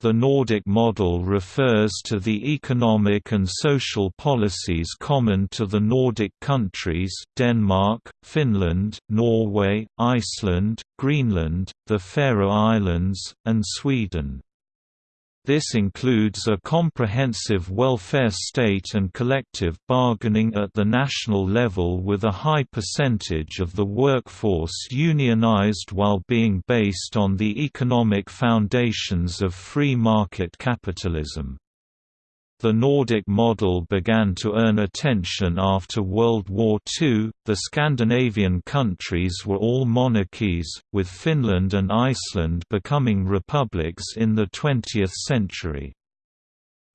The Nordic model refers to the economic and social policies common to the Nordic countries Denmark, Finland, Norway, Iceland, Greenland, the Faroe Islands, and Sweden. This includes a comprehensive welfare state and collective bargaining at the national level with a high percentage of the workforce unionized while being based on the economic foundations of free market capitalism. The Nordic model began to earn attention after World War II. The Scandinavian countries were all monarchies, with Finland and Iceland becoming republics in the 20th century.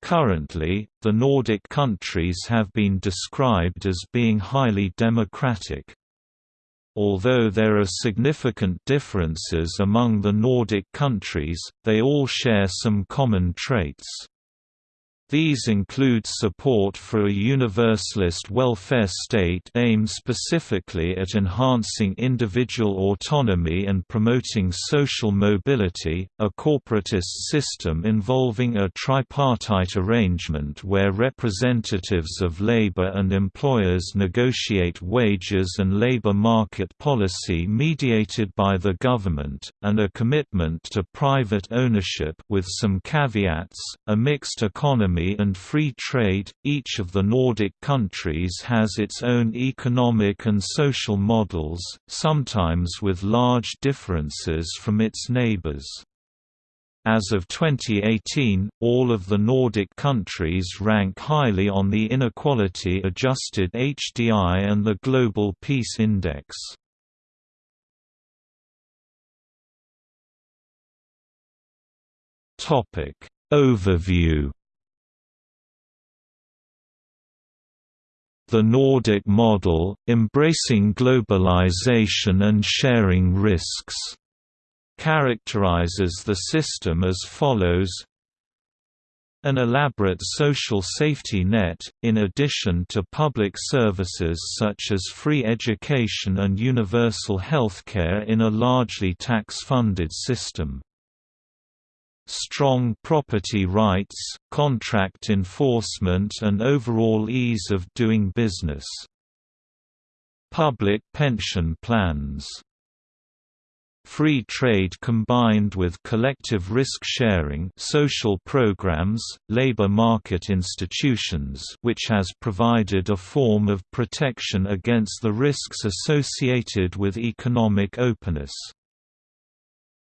Currently, the Nordic countries have been described as being highly democratic. Although there are significant differences among the Nordic countries, they all share some common traits. These include support for a universalist welfare state aimed specifically at enhancing individual autonomy and promoting social mobility, a corporatist system involving a tripartite arrangement where representatives of labor and employers negotiate wages and labor market policy mediated by the government, and a commitment to private ownership with some caveats, a mixed economy economy and free trade, each of the Nordic countries has its own economic and social models, sometimes with large differences from its neighbors. As of 2018, all of the Nordic countries rank highly on the Inequality-Adjusted HDI and the Global Peace Index. Overview The Nordic model, embracing globalization and sharing risks, characterizes the system as follows. An elaborate social safety net, in addition to public services such as free education and universal healthcare in a largely tax-funded system strong property rights, contract enforcement and overall ease of doing business. Public pension plans Free trade combined with collective risk-sharing social programs, labor market institutions which has provided a form of protection against the risks associated with economic openness.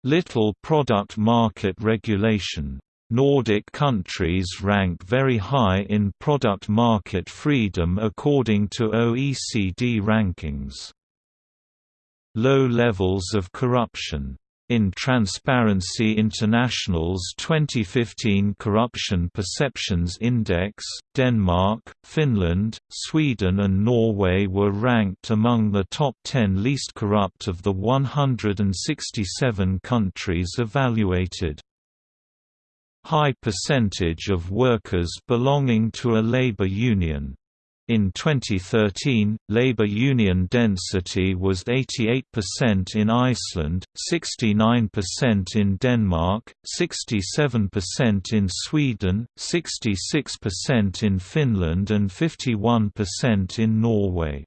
Little product market regulation. Nordic countries rank very high in product market freedom according to OECD rankings. Low levels of corruption in Transparency International's 2015 Corruption Perceptions Index, Denmark, Finland, Sweden and Norway were ranked among the top 10 least corrupt of the 167 countries evaluated. High percentage of workers belonging to a labor union in 2013, labor union density was 88% in Iceland, 69% in Denmark, 67% in Sweden, 66% in Finland and 51% in Norway.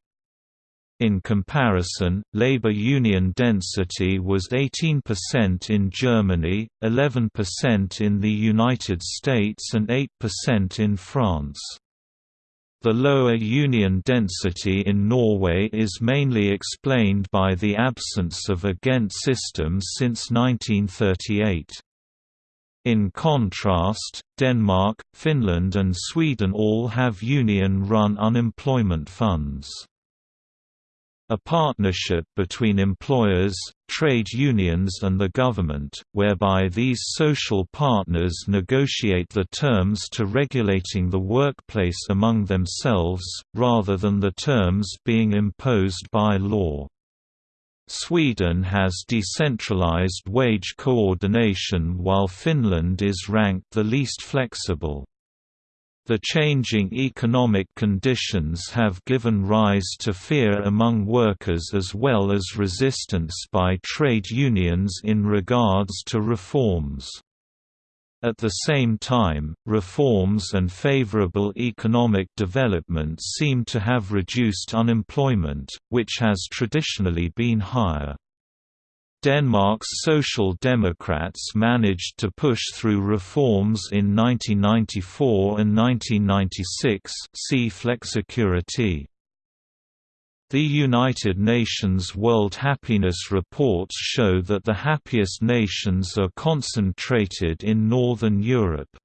In comparison, labor union density was 18% in Germany, 11% in the United States and 8% in France. The lower union density in Norway is mainly explained by the absence of a Ghent system since 1938. In contrast, Denmark, Finland and Sweden all have union-run unemployment funds a partnership between employers, trade unions and the government, whereby these social partners negotiate the terms to regulating the workplace among themselves, rather than the terms being imposed by law. Sweden has decentralized wage coordination while Finland is ranked the least flexible. The changing economic conditions have given rise to fear among workers as well as resistance by trade unions in regards to reforms. At the same time, reforms and favorable economic development seem to have reduced unemployment, which has traditionally been higher. Denmark's Social Democrats managed to push through reforms in 1994 and 1996 see Flexicurity. The United Nations World Happiness Reports show that the happiest nations are concentrated in Northern Europe.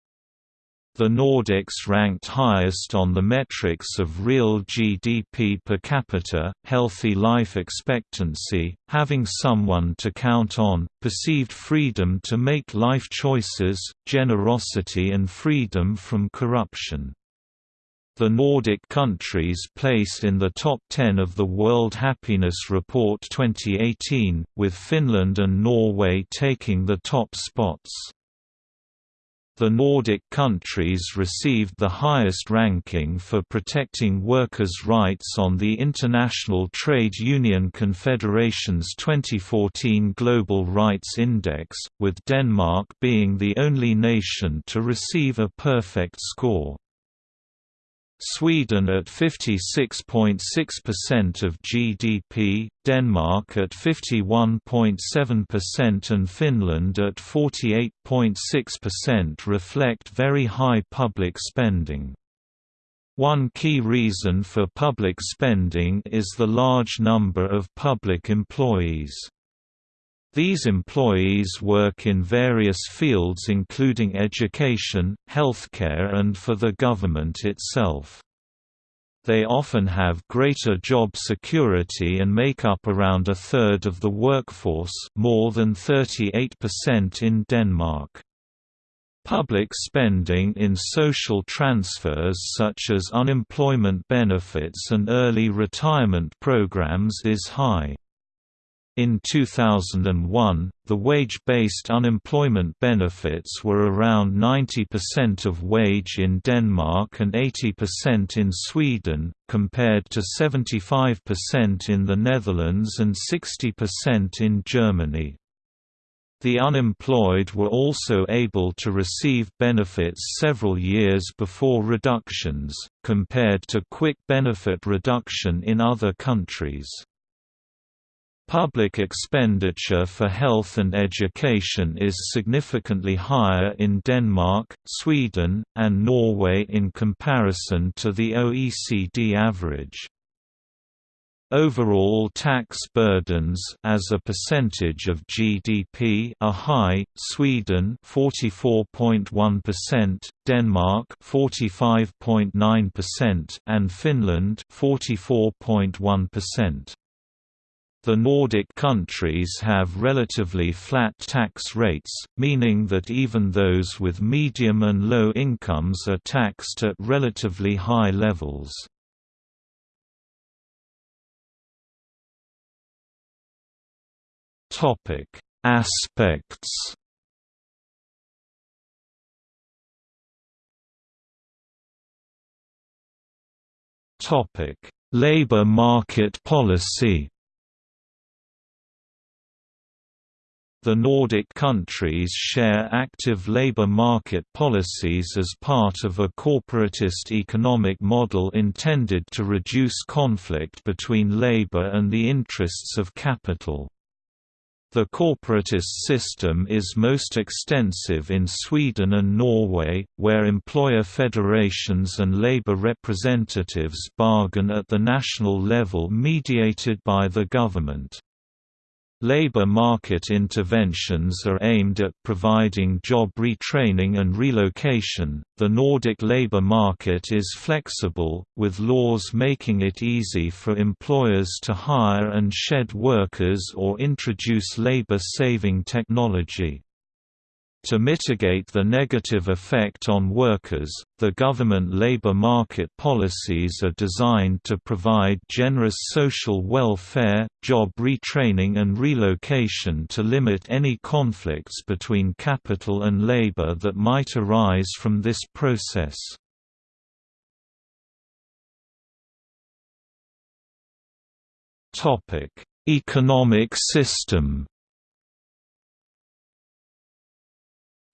The Nordics ranked highest on the metrics of real GDP per capita, healthy life expectancy, having someone to count on, perceived freedom to make life choices, generosity and freedom from corruption. The Nordic countries placed in the top 10 of the World Happiness Report 2018, with Finland and Norway taking the top spots. The Nordic countries received the highest ranking for protecting workers' rights on the International Trade Union Confederation's 2014 Global Rights Index, with Denmark being the only nation to receive a perfect score. Sweden at 56.6% of GDP, Denmark at 51.7% and Finland at 48.6% reflect very high public spending. One key reason for public spending is the large number of public employees. These employees work in various fields including education, healthcare and for the government itself. They often have greater job security and make up around a third of the workforce more than 38% in Denmark. Public spending in social transfers such as unemployment benefits and early retirement programs is high. In 2001, the wage-based unemployment benefits were around 90% of wage in Denmark and 80% in Sweden, compared to 75% in the Netherlands and 60% in Germany. The unemployed were also able to receive benefits several years before reductions, compared to quick benefit reduction in other countries. Public expenditure for health and education is significantly higher in Denmark, Sweden, and Norway in comparison to the OECD average. Overall tax burdens as a percentage of GDP are high. Sweden 44.1%, Denmark 45.9% and Finland 44.1%. The Nordic countries have relatively flat tax rates, meaning that even those with medium and low incomes are taxed at relatively high levels. Aspects Labor market policy The Nordic countries share active labor market policies as part of a corporatist economic model intended to reduce conflict between labor and the interests of capital. The corporatist system is most extensive in Sweden and Norway, where employer federations and labor representatives bargain at the national level mediated by the government. Labor market interventions are aimed at providing job retraining and relocation. The Nordic labor market is flexible, with laws making it easy for employers to hire and shed workers or introduce labor saving technology. To mitigate the negative effect on workers, the government labor market policies are designed to provide generous social welfare, job retraining and relocation to limit any conflicts between capital and labor that might arise from this process. Economic system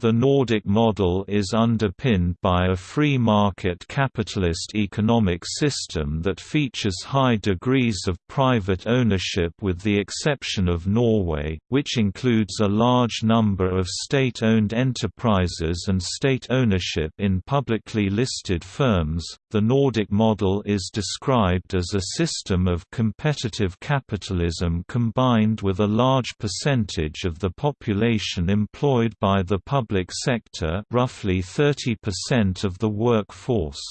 The Nordic model is underpinned by a free market capitalist economic system that features high degrees of private ownership with the exception of Norway, which includes a large number of state-owned enterprises and state ownership in publicly listed firms. The Nordic model is described as a system of competitive capitalism combined with a large percentage of the population employed by the public public sector roughly 30% of the workforce.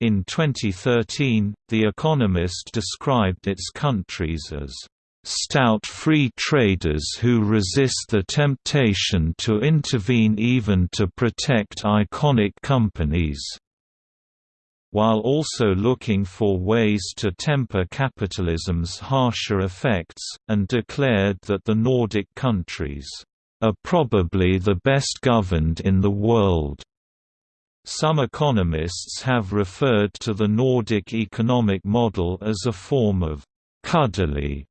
In 2013, The Economist described its countries as stout free traders who resist the temptation to intervene even to protect iconic companies while also looking for ways to temper capitalism's harsher effects, and declared that the Nordic countries are probably the best governed in the world. Some economists have referred to the Nordic economic model as a form of cuddly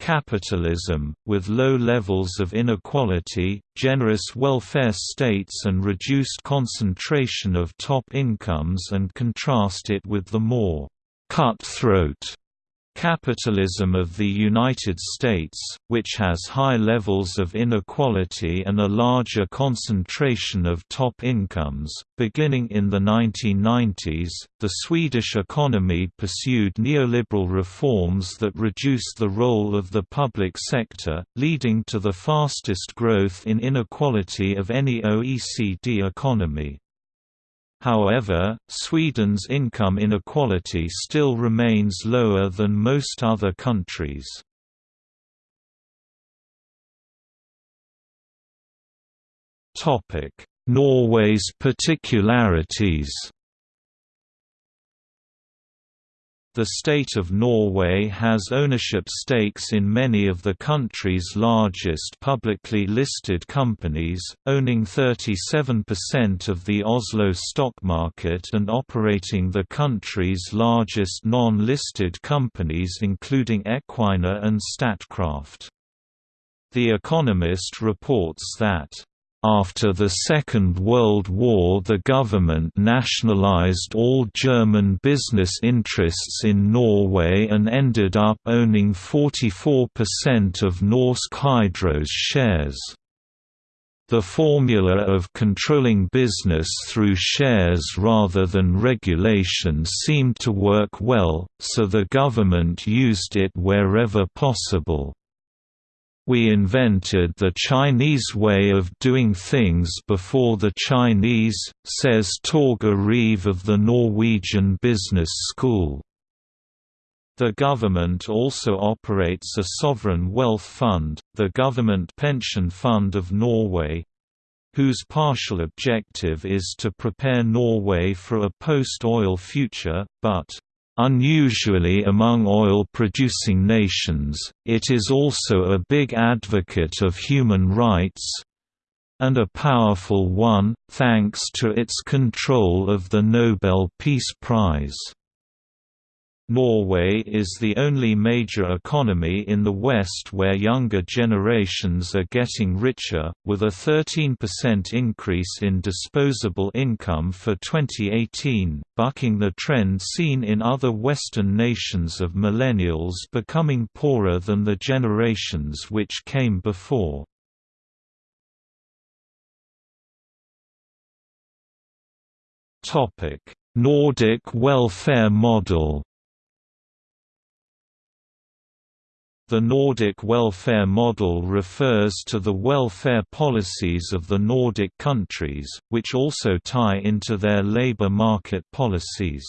capitalism, with low levels of inequality, generous welfare states and reduced concentration of top incomes and contrast it with the more cutthroat Capitalism of the United States, which has high levels of inequality and a larger concentration of top incomes, beginning in the 1990s, the Swedish economy pursued neoliberal reforms that reduced the role of the public sector, leading to the fastest growth in inequality of any OECD economy. However, Sweden's income inequality still remains lower than most other countries. Norway's particularities The state of Norway has ownership stakes in many of the country's largest publicly listed companies, owning 37% of the Oslo stock market and operating the country's largest non-listed companies including Equinor and Statkraft. The Economist reports that after the Second World War the government nationalized all German business interests in Norway and ended up owning 44% of Norsk Hydro's shares. The formula of controlling business through shares rather than regulation seemed to work well, so the government used it wherever possible. We invented the Chinese way of doing things before the Chinese, says Torger Reve of the Norwegian Business School. The government also operates a sovereign wealth fund, the Government Pension Fund of Norway, whose partial objective is to prepare Norway for a post-oil future, but Unusually among oil-producing nations, it is also a big advocate of human rights—and a powerful one, thanks to its control of the Nobel Peace Prize. Norway is the only major economy in the West where younger generations are getting richer, with a 13% increase in disposable income for 2018, bucking the trend seen in other Western nations of millennials becoming poorer than the generations which came before. Nordic welfare model The Nordic welfare model refers to the welfare policies of the Nordic countries, which also tie into their labour market policies.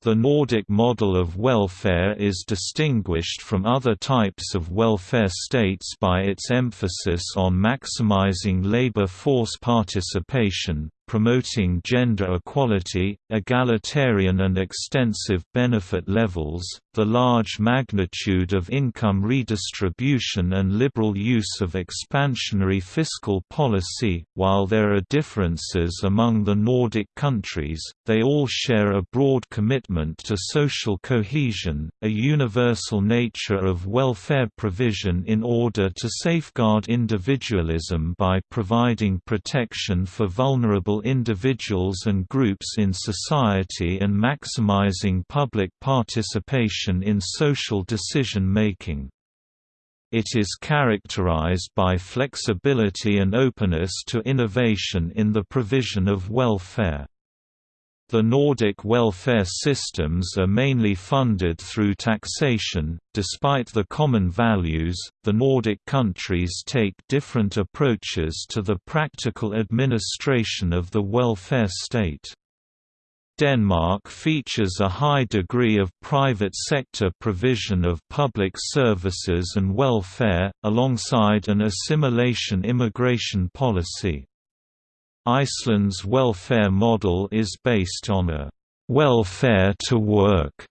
The Nordic model of welfare is distinguished from other types of welfare states by its emphasis on maximizing labor force participation, promoting gender equality, egalitarian and extensive benefit levels, the large magnitude of income redistribution and liberal use of expansionary fiscal policy. While there are differences among the Nordic countries, they all share a broad commitment to social cohesion, a universal nature of welfare provision in order to safeguard individualism by providing protection for vulnerable individuals and groups in society and maximizing public participation in social decision-making. It is characterized by flexibility and openness to innovation in the provision of welfare. The Nordic welfare systems are mainly funded through taxation. Despite the common values, the Nordic countries take different approaches to the practical administration of the welfare state. Denmark features a high degree of private sector provision of public services and welfare, alongside an assimilation immigration policy. Iceland's welfare model is based on a welfare to work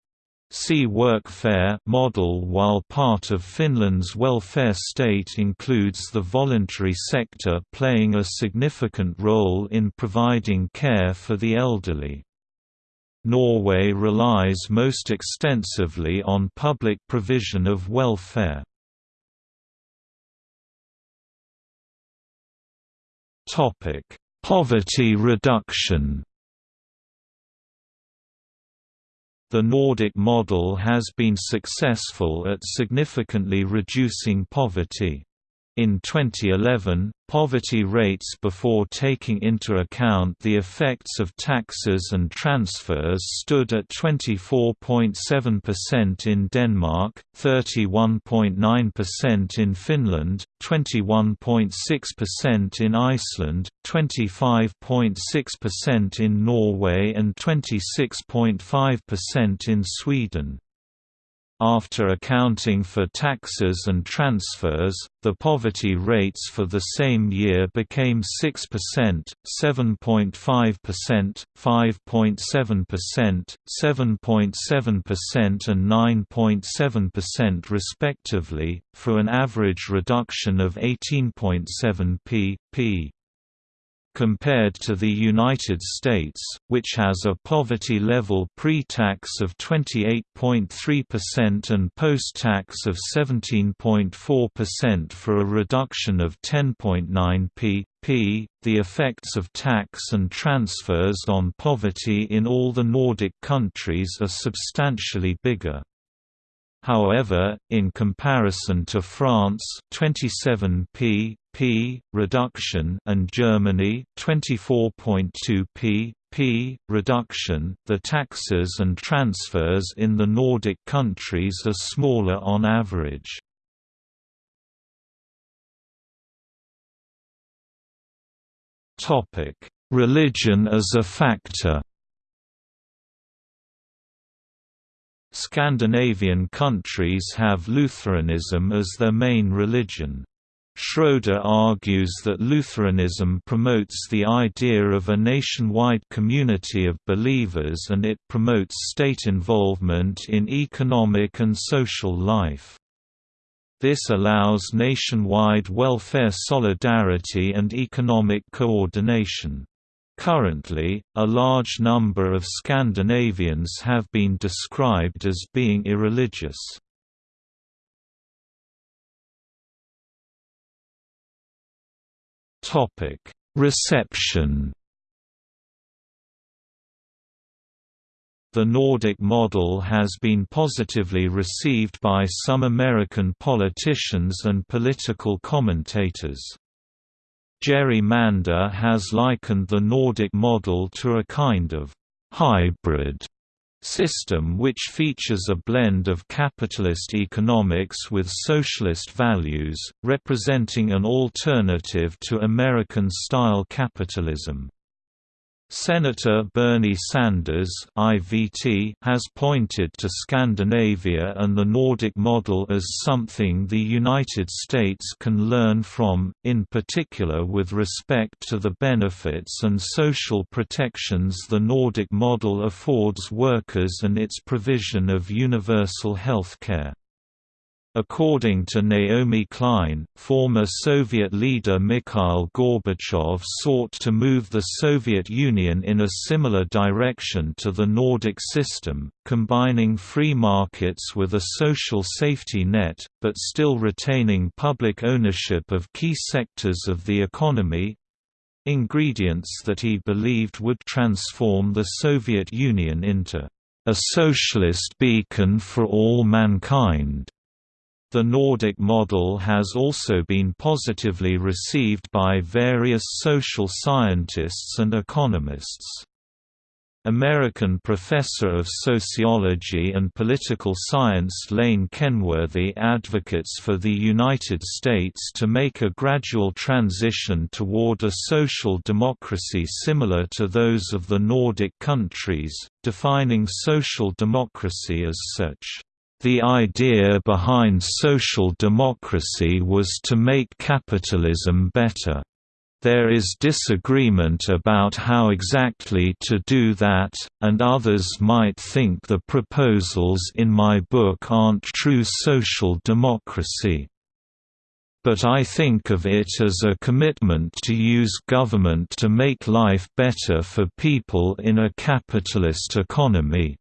See workfare model while part of Finland's welfare state includes the voluntary sector playing a significant role in providing care for the elderly. Norway relies most extensively on public provision of welfare. Topic: Poverty reduction The Nordic model has been successful at significantly reducing poverty. In 2011, poverty rates before taking into account the effects of taxes and transfers stood at 24.7% in Denmark, 31.9% in Finland, 21.6% in Iceland, 25.6% in Norway and 26.5% in Sweden. After accounting for taxes and transfers, the poverty rates for the same year became 6%, 7.5%, 5.7%, 7.7% and 9.7% respectively, for an average reduction of 18.7 p. p compared to the United States, which has a poverty level pre-tax of 28.3% and post-tax of 17.4% for a reduction of 10.9 p. p. The effects of tax and transfers on poverty in all the Nordic countries are substantially bigger. However, in comparison to France 27 p p reduction and Germany 24.2 p p reduction, the taxes and transfers in the Nordic countries are smaller on average. Topic: Religion as a factor. Scandinavian countries have Lutheranism as their main religion. Schroeder argues that Lutheranism promotes the idea of a nationwide community of believers and it promotes state involvement in economic and social life. This allows nationwide welfare solidarity and economic coordination. Currently, a large number of Scandinavians have been described as being irreligious. Reception The Nordic model has been positively received by some American politicians and political commentators. Jerry Mander has likened the Nordic model to a kind of hybrid system which features a blend of capitalist economics with socialist values, representing an alternative to American-style capitalism. Senator Bernie Sanders has pointed to Scandinavia and the Nordic model as something the United States can learn from, in particular with respect to the benefits and social protections the Nordic model affords workers and its provision of universal health care. According to Naomi Klein, former Soviet leader Mikhail Gorbachev sought to move the Soviet Union in a similar direction to the Nordic system, combining free markets with a social safety net, but still retaining public ownership of key sectors of the economy—ingredients that he believed would transform the Soviet Union into a socialist beacon for all mankind. The Nordic model has also been positively received by various social scientists and economists. American professor of sociology and political science Lane Kenworthy advocates for the United States to make a gradual transition toward a social democracy similar to those of the Nordic countries, defining social democracy as such. The idea behind social democracy was to make capitalism better. There is disagreement about how exactly to do that, and others might think the proposals in my book aren't true social democracy. But I think of it as a commitment to use government to make life better for people in a capitalist economy.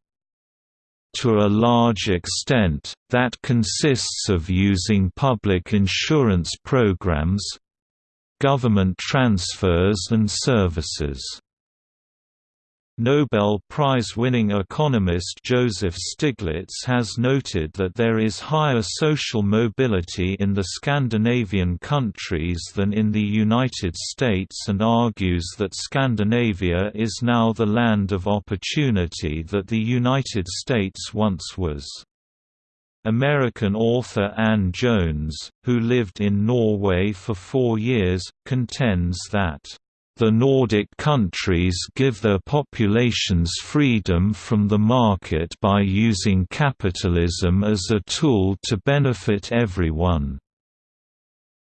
To a large extent, that consists of using public insurance programs, government transfers and services. Nobel Prize-winning economist Joseph Stiglitz has noted that there is higher social mobility in the Scandinavian countries than in the United States and argues that Scandinavia is now the land of opportunity that the United States once was. American author Ann Jones, who lived in Norway for four years, contends that the Nordic countries give their populations freedom from the market by using capitalism as a tool to benefit everyone.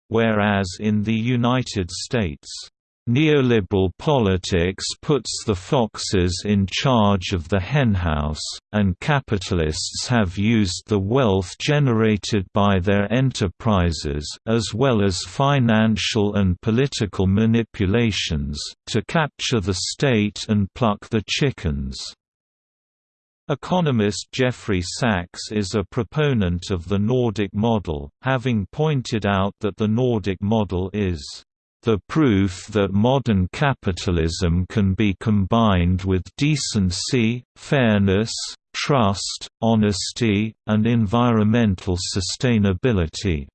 Whereas in the United States, Neoliberal politics puts the foxes in charge of the henhouse, and capitalists have used the wealth generated by their enterprises as well as financial and political manipulations to capture the state and pluck the chickens. Economist Jeffrey Sachs is a proponent of the Nordic model, having pointed out that the Nordic model is the proof that modern capitalism can be combined with decency, fairness, trust, honesty, and environmental sustainability.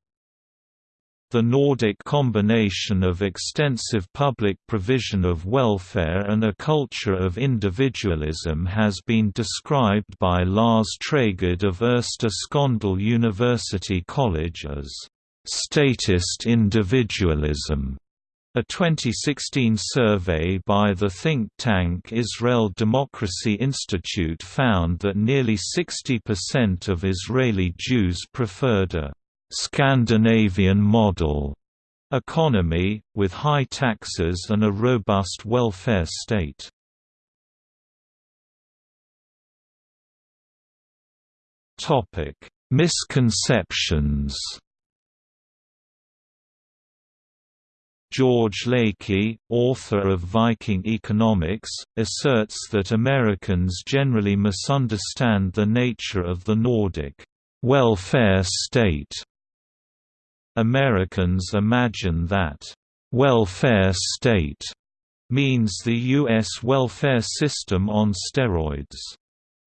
The Nordic combination of extensive public provision of welfare and a culture of individualism has been described by Lars Trägårdh of Sköndal University College as statist individualism. A 2016 survey by the think tank Israel Democracy Institute found that nearly 60% of Israeli Jews preferred a «Scandinavian model» economy, with high taxes and a robust welfare state. Misconceptions George Lakey, author of Viking Economics, asserts that Americans generally misunderstand the nature of the Nordic welfare state. Americans imagine that welfare state means the U.S. welfare system on steroids.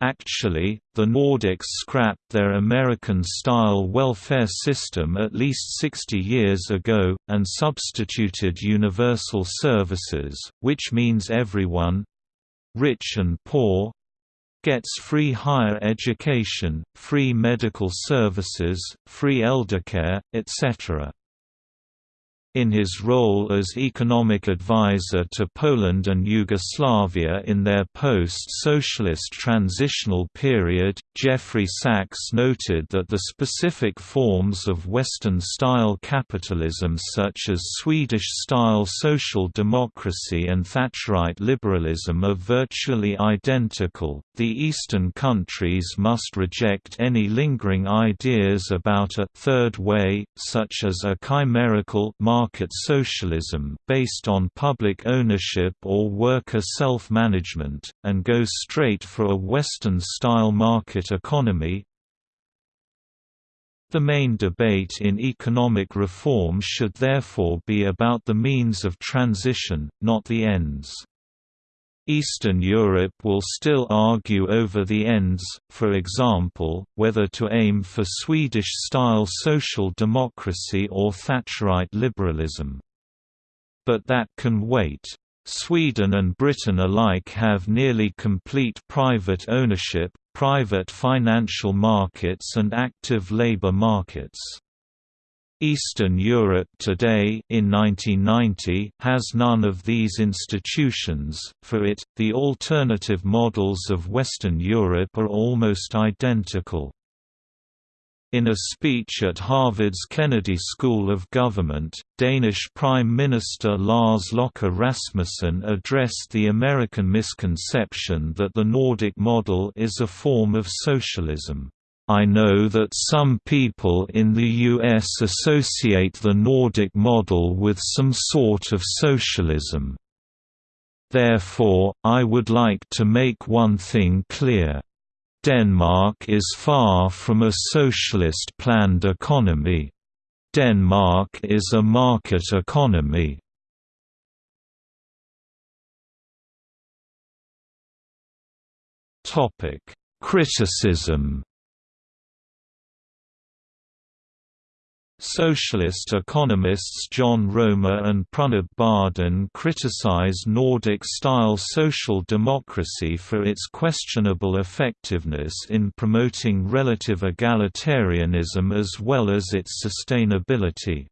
Actually, the Nordics scrapped their American-style welfare system at least 60 years ago, and substituted universal services, which means everyone—rich and poor—gets free higher education, free medical services, free eldercare, etc. In his role as economic advisor to Poland and Yugoslavia in their post-socialist transitional period, Jeffrey Sachs noted that the specific forms of Western-style capitalism such as Swedish-style social democracy and Thatcherite liberalism are virtually identical. The Eastern countries must reject any lingering ideas about a third way, such as a chimerical market market socialism based on public ownership or worker self-management, and goes straight for a Western-style market economy. The main debate in economic reform should therefore be about the means of transition, not the ends. Eastern Europe will still argue over the ends, for example, whether to aim for Swedish-style social democracy or Thatcherite liberalism. But that can wait. Sweden and Britain alike have nearly complete private ownership, private financial markets and active labour markets. Eastern Europe today in 1990 has none of these institutions. For it, the alternative models of Western Europe are almost identical. In a speech at Harvard's Kennedy School of Government, Danish Prime Minister Lars Løkke Rasmussen addressed the American misconception that the Nordic model is a form of socialism. I know that some people in the US associate the Nordic model with some sort of socialism. Therefore, I would like to make one thing clear. Denmark is far from a socialist planned economy. Denmark is a market economy. Criticism Socialist economists John Roemer and Pranab Bardhan criticize Nordic-style social democracy for its questionable effectiveness in promoting relative egalitarianism as well as its sustainability.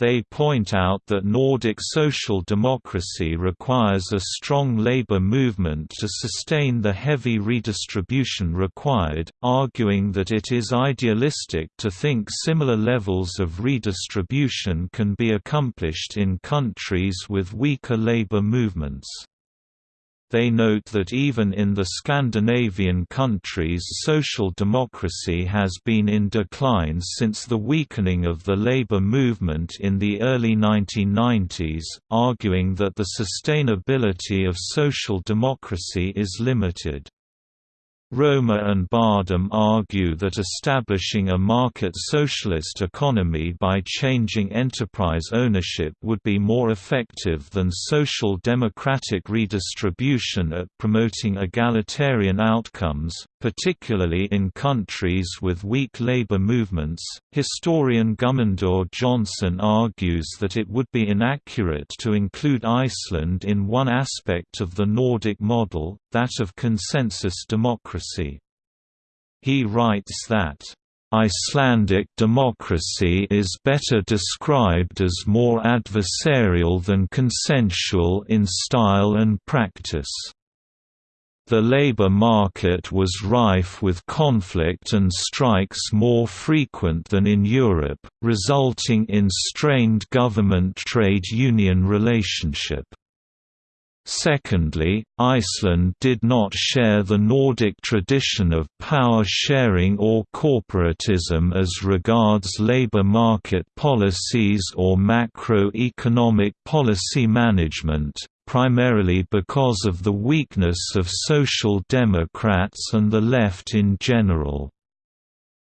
They point out that Nordic social democracy requires a strong labor movement to sustain the heavy redistribution required, arguing that it is idealistic to think similar levels of redistribution can be accomplished in countries with weaker labor movements. They note that even in the Scandinavian countries social democracy has been in decline since the weakening of the labor movement in the early 1990s, arguing that the sustainability of social democracy is limited. Roemer and Bardhan argue that establishing a market socialist economy by changing enterprise ownership would be more effective than social democratic redistribution at promoting egalitarian outcomes, particularly in countries with weak labor movements. Historian Guðmundur Jónsson argues that it would be inaccurate to include Iceland in one aspect of the Nordic model, that of consensus democracy. He writes that Icelandic democracy is better described as more adversarial than consensual in style and practice. The labor market was rife with conflict and strikes more frequent than in Europe, resulting in strained government-trade union relationship. Secondly, Iceland did not share the Nordic tradition of power sharing or corporatism as regards labor market policies or macroeconomic policy management, primarily because of the weakness of Social Democrats and the left in general.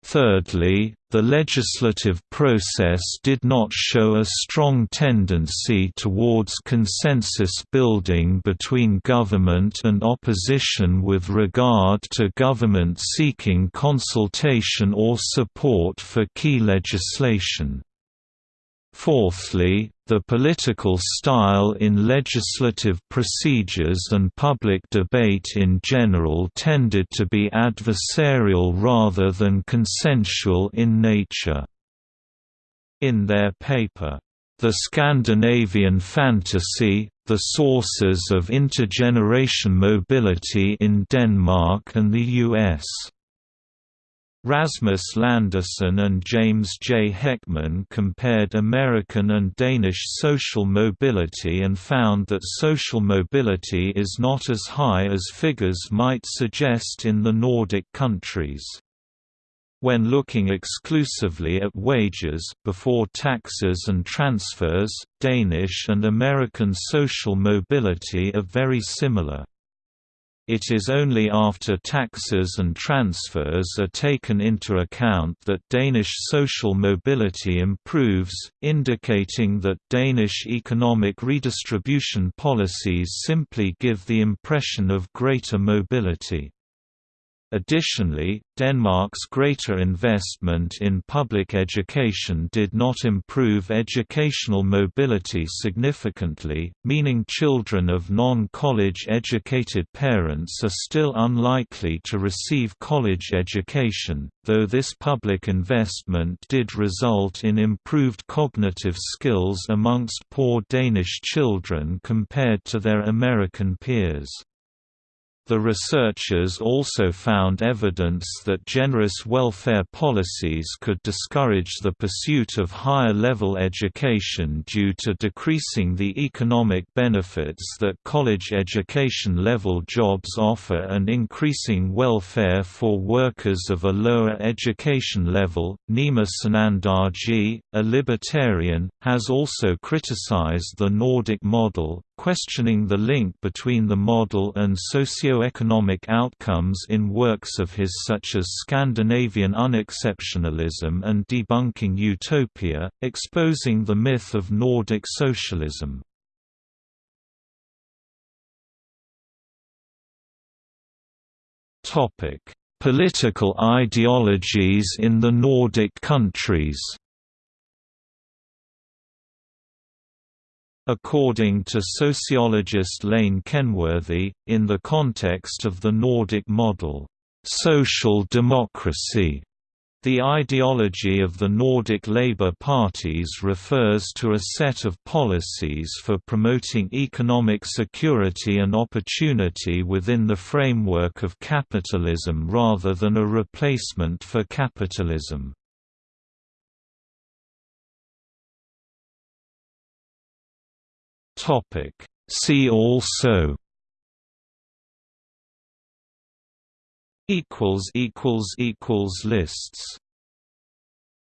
Thirdly, the legislative process did not show a strong tendency towards consensus building between government and opposition with regard to government seeking consultation or support for key legislation. Fourthly, the political style in legislative procedures and public debate in general tended to be adversarial rather than consensual in nature. In their paper, The Scandinavian Fantasy, The Sources of Intergeneration Mobility in Denmark and the U.S. Rasmus Landersø and James J. Heckman compared American and Danish social mobility and found that social mobility is not as high as figures might suggest in the Nordic countries. When looking exclusively at wages before taxes and transfers, Danish and American social mobility are very similar. It is only after taxes and transfers are taken into account that Danish social mobility improves, indicating that Danish economic redistribution policies simply give the impression of greater mobility. Additionally, Denmark's greater investment in public education did not improve educational mobility significantly, meaning children of non-college educated parents are still unlikely to receive college education, though this public investment did result in improved cognitive skills amongst poor Danish children compared to their American peers. The researchers also found evidence that generous welfare policies could discourage the pursuit of higher-level education due to decreasing the economic benefits that college education-level jobs offer and increasing welfare for workers of a lower education level. Nima Sanandaji, a libertarian, has also criticized the Nordic model, questioning the link between the model and socio-economic outcomes in works of his such as Scandinavian unexceptionalism and debunking utopia, exposing the myth of Nordic socialism. Political ideologies in the Nordic countries According to sociologist Lane Kenworthy, in the context of the Nordic model, "...social democracy", the ideology of the Nordic Labour parties refers to a set of policies for promoting economic security and opportunity within the framework of capitalism rather than a replacement for capitalism. Topic. See also equals equals equals lists